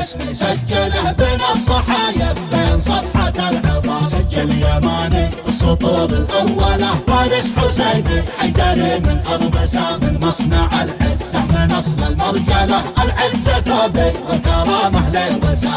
اسمي سجله بين الصحايا بين صفحة العظام. سجل يماني في السطور الأولى. فارس حسيني حيدري من أرض سام. مصنع العزة من أصل المرجلة. العزة ثوبي والكرامة لي وسام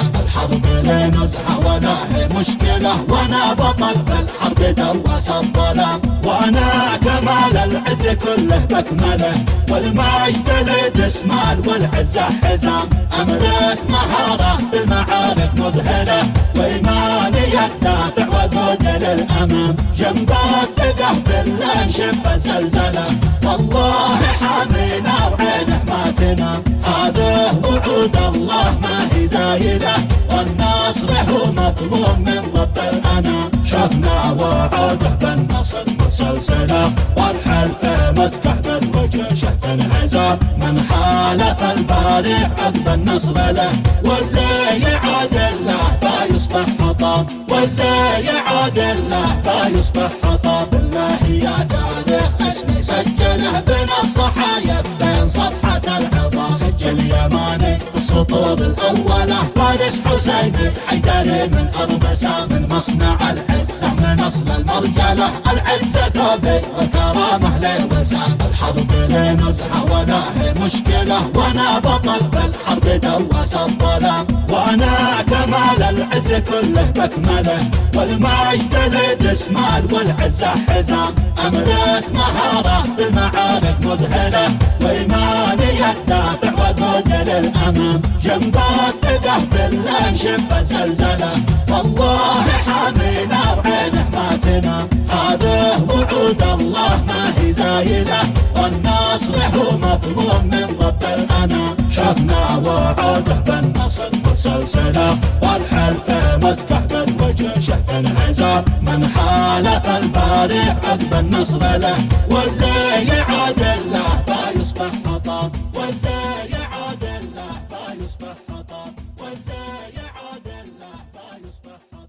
الحرب لي نزحة ولا هي مشكلة وأنا بطل في الحرب دوس الظلام. وأنا كمال العز كله بكمله والمجد لي دسمال والعزة حزام. أملك مهارة في المعارك مذهلة وإيماني الدافع وقود للأمام. جنب الثقة بالله شب زلزلة. والله حامينا وعينه ما تنام. هذه وعود الله ما هي زايدة والنصر هو مطلوب من رب الأنام شفنا وعوده بالنصر مسلسلة والحلف متكه بالوجه شهد انهزام من حالف البارح عقب النصر له. واللي يعادل له بيصبح حطام واللي يعادل له بيصبح حطام بالله يا تاريخ اسمي سجله بين الصحايا بين صفحة العظام. سجل يماني في السطور الأولى فارس حسيني حيدري من أرض سام مصنع العزة من أصل المرجلة العزة ثوبي والكرامة لي وسام الحرب لي ولا هي مشكلة. وأنا بطل في الحرب دوس الظلام وأنا كمال العز كله بكمله. والمجد لي دسمال والعزة حزام أملك مهارة في المعارك مذهلة وإيماني الدافع جنب الثقة بالله شب زلزلة. والله حامينا وعينه ما تنام. هذه وعود الله ما هي زايدة. والنصر هو مطلوب من رب الأنام شفنا وعوده بالنصر مسلسلة والحلف متكه بالوجه شهد من حالف البارح عقب النصر له واللي يعادل له بيصبح حطام واللي يصبح حطام والذي يعاد الله ما يصبح حطام